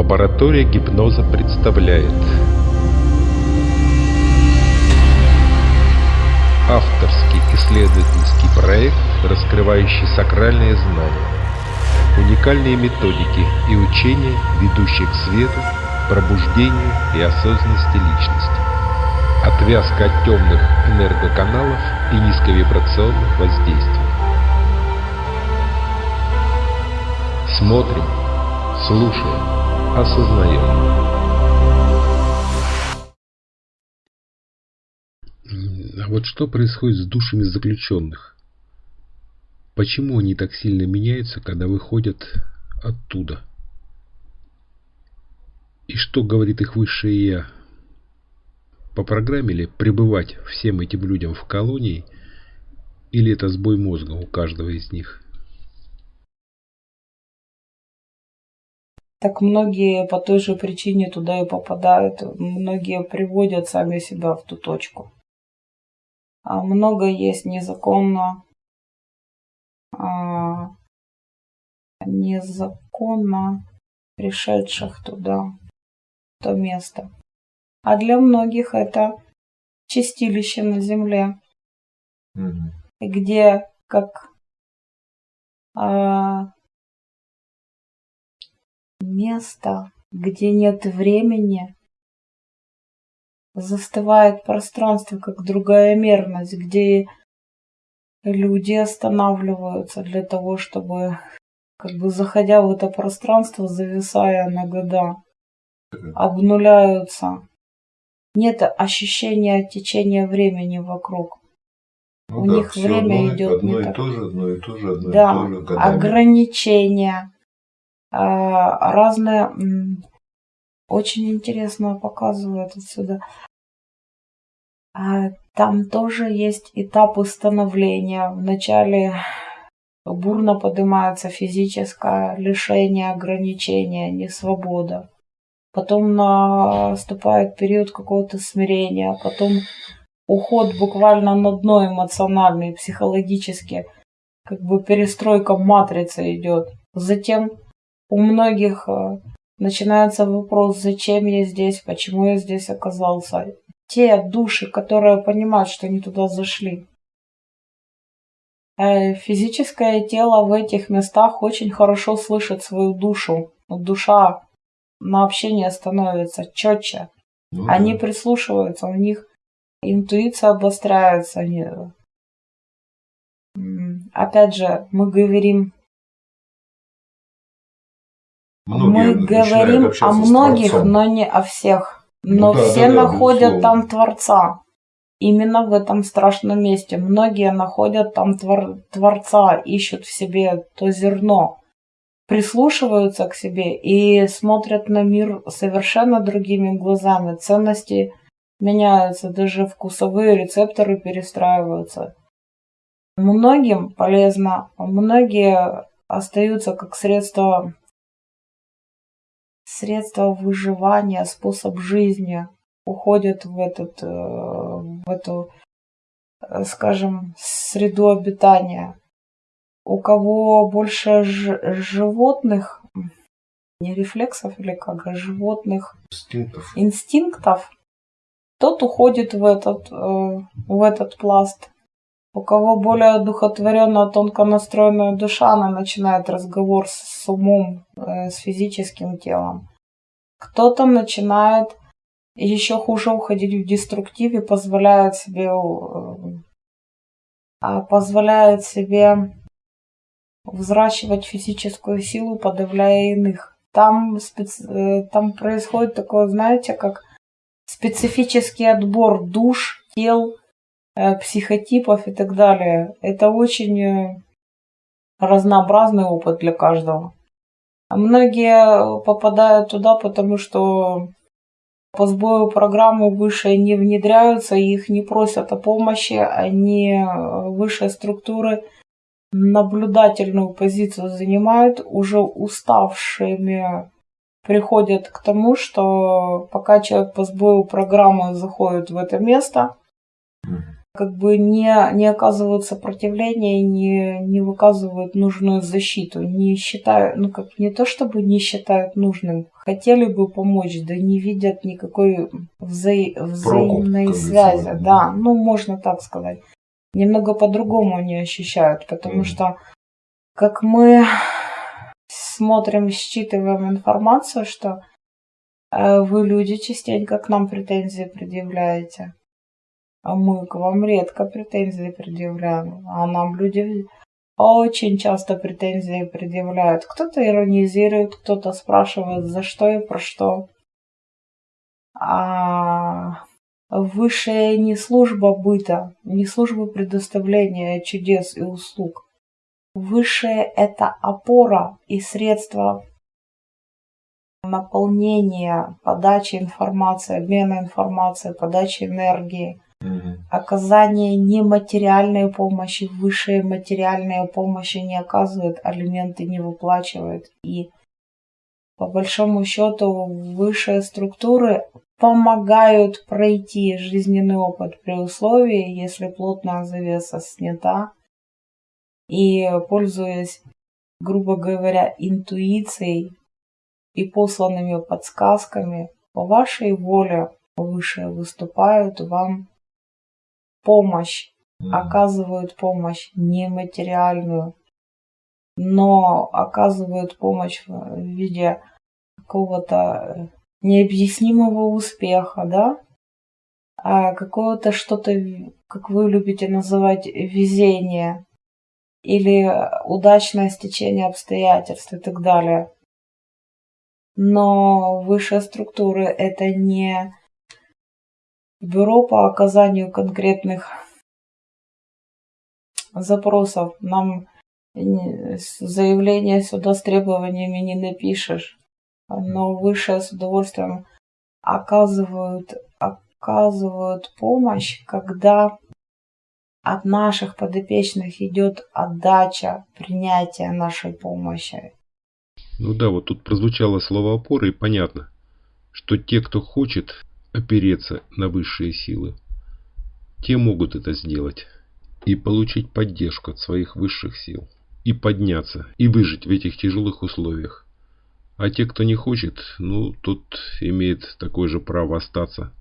Лаборатория гипноза представляет. Авторский исследовательский проект, раскрывающий сакральные знания, уникальные методики и учения, ведущие к свету, пробуждению и осознанности личности, отвязка от темных энергоканалов и низковибрационных воздействий. Смотрим, слушаем, осознаем. А вот что происходит с душами заключенных? Почему они так сильно меняются, когда выходят оттуда? И что говорит их высшее Я? По программе ли пребывать всем этим людям в колонии, или это сбой мозга у каждого из них? Так многие по той же причине туда и попадают. Многие приводят сами себя в ту точку. А много есть незаконно, а, незаконно пришедших туда, в то место. А для многих это чистилище на земле, Мгм. где как а, место, где нет времени, застывает пространство, как другая мерность, где люди останавливаются для того, чтобы, как бы заходя в это пространство, зависая на года, обнуляются. Нет ощущения течения времени вокруг. Ну У да, них время одно, идет одно не и так. то же, одно и то же, одно Да, и то же годами. ограничения, а, разные, м, очень интересно показывают отсюда. А, Там тоже есть этапы становления. Вначале бурно поднимается физическое лишение, ограничение, несвобода. Потом наступает период какого-то смирения, потом уход буквально на дно эмоциональный, психологически, как бы перестройка матрицы идет. Затем у многих э, начинается вопрос, зачем я здесь, почему я здесь оказался. Те души, которые понимают, что они туда зашли. Э, Физическое тело в этих местах очень хорошо слышит свою душу. Душа на общение становится четче. Ну Они да. прислушиваются, у них интуиция обостряется. Они... Опять же, мы говорим, Многие мы говорим о многих, но не о всех. Ну Но да, все да, да, находят безусловно. там Творца. Именно в этом страшном месте. Многие находят там твор- Творца, ищут в себе то зерно, прислушиваются к себе и смотрят на мир совершенно другими глазами. Ценности меняются, даже вкусовые рецепторы перестраиваются. Многим полезно, многие остаются как средство, средство выживания, способ жизни, уходят в этот, э, в эту, э, скажем, среду обитания. У кого больше животных, не рефлексов или как, а животных Инстинктов. инстинктов, тот уходит в этот, э, в этот пласт. У кого более одухотворенная, тонко настроенная душа, она начинает разговор с, умом, э, с физическим телом. Кто-то начинает еще хуже уходить в деструктив и позволяет себе, э, а, позволяет себе взращивать физическую силу, подавляя иных. Там, спец- э, там происходит такое, знаете, как специфический отбор душ, тел, психотипов и так далее. Это очень э, разнообразный опыт для каждого. Многие попадают туда, потому что по сбою программы выше не внедряются, их не просят о помощи, они э, высшие структуры наблюдательную позицию занимают, уже уставшими приходят к тому, что пока человек по сбою программы заходит в это место. Как бы не, не оказывают сопротивления, не, не выказывают нужную защиту, не считают, ну как не то чтобы не считают нужным, хотели бы помочь, да не видят никакой вза... взаимной Прокуп, связи. Да, ну можно так сказать. Немного по-другому они ощущают, потому mm. что как мы смотрим, считываем информацию, что э, вы люди частенько к нам претензии предъявляете а мы к вам редко претензии предъявляем, а нам люди очень часто претензии предъявляют. Кто-то иронизирует, кто-то спрашивает, за что и про что. А высшая не служба быта, не служба предоставления чудес и услуг. Высшее – это опора и средство наполнения, подачи информации, обмена информацией, подачи энергии – Оказание нематериальной помощи, высшая материальная помощь не оказывает, алименты не выплачивает. И по большому счету высшие структуры помогают пройти жизненный опыт при условии, если плотная завеса снята. И пользуясь, грубо говоря, интуицией и посланными подсказками, по вашей воле выше выступают вам помощь, оказывают помощь нематериальную, но оказывают помощь в виде какого-то э, необъяснимого успеха, да, а какого-то что-то, как вы любите называть, везение или удачное стечение обстоятельств и так далее. Но высшие структуры это не Бюро по оказанию конкретных запросов. Нам заявление сюда с требованиями не напишешь. Но высшее с удовольствием оказывают, оказывают помощь, когда от наших подопечных идет отдача, принятие нашей помощи. Ну да, вот тут прозвучало слово опоры и понятно, что те, кто хочет опереться на высшие силы. Те могут это сделать и получить поддержку от своих высших сил, и подняться, и выжить в этих тяжелых условиях. А те, кто не хочет, ну, тот имеет такое же право остаться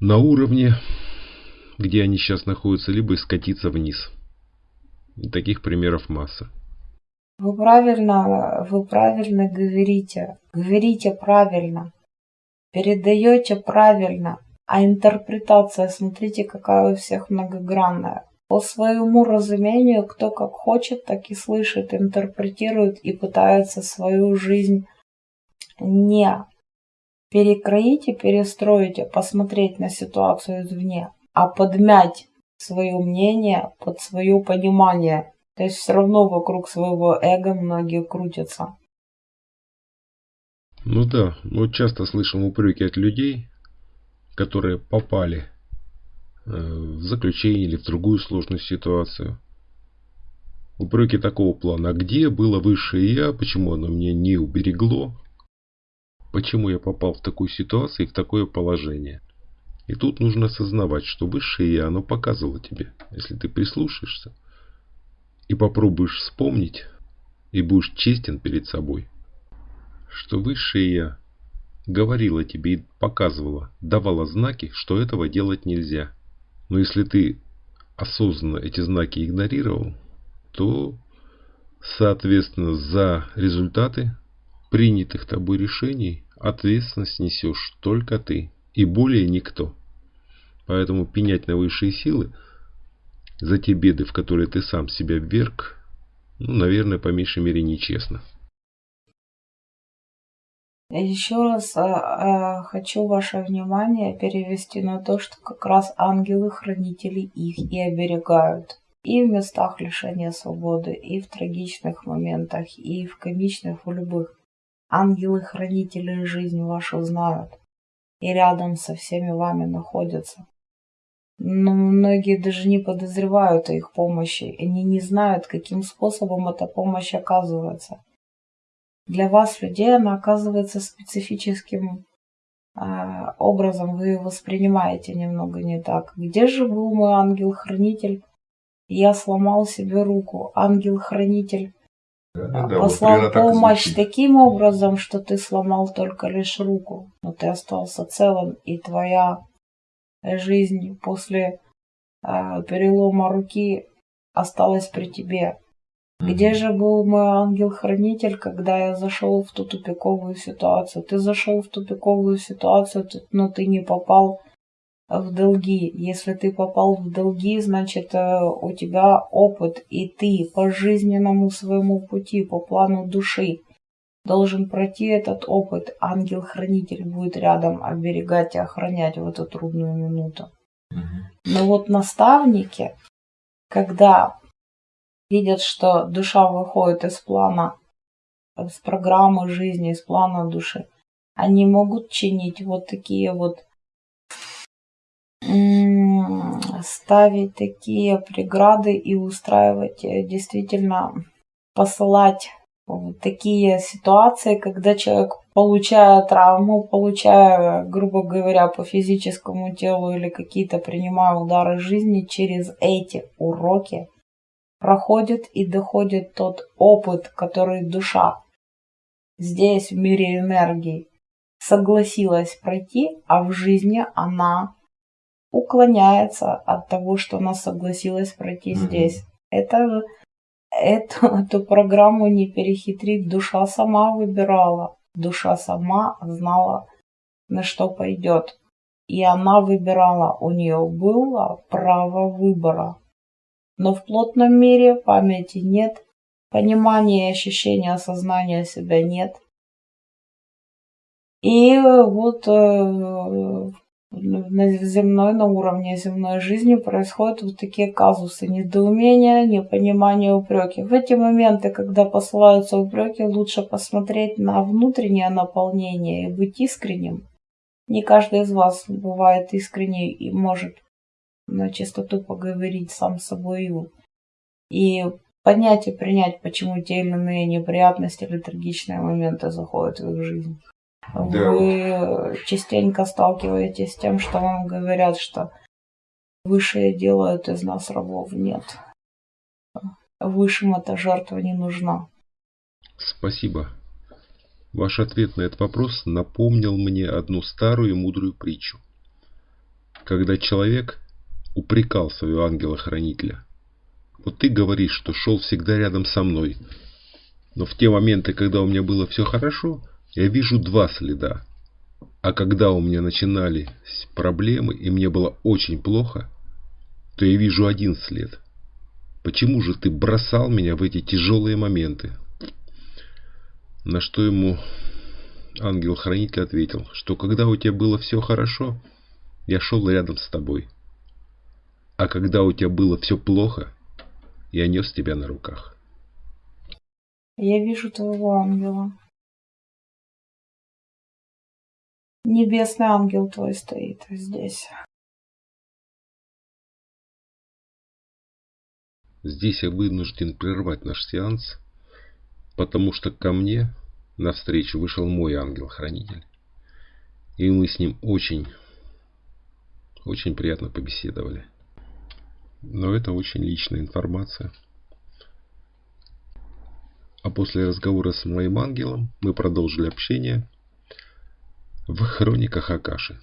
на уровне, где они сейчас находятся, либо скатиться вниз. И таких примеров масса. Вы правильно, вы правильно говорите. Говорите правильно передаете правильно, а интерпретация, смотрите, какая у всех многогранная. По своему разумению, кто как хочет, так и слышит, интерпретирует и пытается свою жизнь не перекроить и перестроить, а посмотреть на ситуацию извне, а подмять свое мнение под свое понимание. То есть все равно вокруг своего эго многие крутятся. Ну да, вот часто слышим упреки от людей, которые попали э, в заключение или в другую сложную ситуацию. Упреки такого плана. А где было высшее я? Почему оно меня не уберегло? Почему я попал в такую ситуацию и в такое положение? И тут нужно осознавать, что высшее я, оно показывало тебе. Если ты прислушаешься и попробуешь вспомнить, и будешь честен перед собой, что высшее Я говорила тебе и показывала, давала знаки, что этого делать нельзя. Но если ты осознанно эти знаки игнорировал, то, соответственно, за результаты принятых тобой решений ответственность несешь только ты и более никто. Поэтому пенять на высшие силы за те беды, в которые ты сам себя вверг, ну, наверное, по меньшей мере нечестно. Еще раз э, э, хочу ваше внимание перевести на то, что как раз ангелы-хранители их и оберегают. И в местах лишения свободы, и в трагичных моментах, и в комичных, в любых. Ангелы-хранители жизнь вашу знают и рядом со всеми вами находятся. Но многие даже не подозревают о их помощи, они не знают, каким способом эта помощь оказывается. Для вас, людей, она оказывается специфическим а, образом вы воспринимаете немного не так. Где же был мой ангел-хранитель? Я сломал себе руку. Ангел-хранитель Да, да, послал вот так помощь звучит. таким образом, что ты сломал только лишь руку, но ты остался целым, и твоя жизнь после э, перелома руки осталась при тебе. Где же был мой ангел-хранитель, когда я зашел в ту тупиковую ситуацию? Ты зашел в тупиковую ситуацию, но ты не попал в долги. Если ты попал в долги, значит э, у тебя опыт, и ты по жизненному своему пути, по плану души должен пройти этот опыт. Ангел-хранитель будет рядом оберегать и охранять в эту трудную минуту. Но вот наставники, когда видят, что душа выходит из плана, из программы жизни, из плана души, они могут чинить вот такие вот, ставить такие преграды и устраивать, э, действительно посылать вот такие ситуации, когда человек, получая травму, получая, грубо говоря, по физическому телу или какие-то принимая удары жизни, через эти уроки проходит и доходит тот опыт, который душа здесь, в мире энергии, согласилась пройти, а в жизни она уклоняется от того, что она согласилась пройти Мгм. здесь. Это эту, эту программу не перехитрить. Душа сама выбирала. Душа сама знала, на что пойдет. И она выбирала. У нее было право выбора. Но в плотном мире памяти нет, понимания и ощущения осознания себя нет. И вот э, на земной, на уровне земной жизни происходят вот такие казусы недоумения, непонимания, упреки. В эти моменты, когда посылаются упреки, лучше посмотреть на внутреннее наполнение и быть искренним. Не каждый из вас бывает искренний и может на чистоту поговорить сам с собой и понять и принять, почему те или иные неприятности или трагичные моменты заходят в их жизнь. Да Вы частенько сталкиваетесь с тем, что вам говорят, что высшие делают из нас рабов. Нет. Высшим эта жертва не нужна. Спасибо. Ваш ответ на этот вопрос напомнил мне одну старую и мудрую притчу. Когда человек упрекал своего ангела-хранителя. Вот ты говоришь, что шел всегда рядом со мной. Но в те моменты, когда у меня было все хорошо, я вижу два следа. А когда у меня начинались проблемы и мне было очень плохо, то я вижу один след. Почему же ты бросал меня в эти тяжелые моменты? На что ему ангел-хранитель ответил, что когда у тебя было все хорошо, я шел рядом с тобой. А когда у тебя было все плохо, я нес тебя на руках. Я вижу твоего ангела. Небесный ангел твой стоит здесь. Здесь я вынужден прервать наш сеанс, потому что ко мне навстречу вышел мой ангел-хранитель. И мы с ним очень, очень приятно побеседовали. Но это очень личная информация. А после разговора с моим ангелом мы продолжили общение в хрониках Акаши.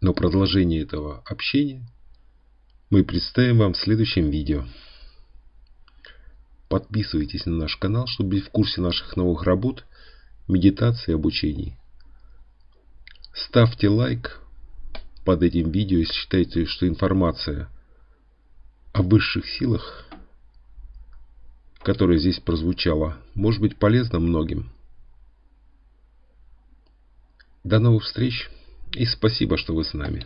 Но продолжение этого общения мы представим вам в следующем видео. Подписывайтесь на наш канал, чтобы быть в курсе наших новых работ, медитации и обучений. Ставьте лайк под этим видео, если считаете, что информация о высших силах, которая здесь прозвучала, может быть полезна многим. До новых встреч и спасибо, что вы с нами.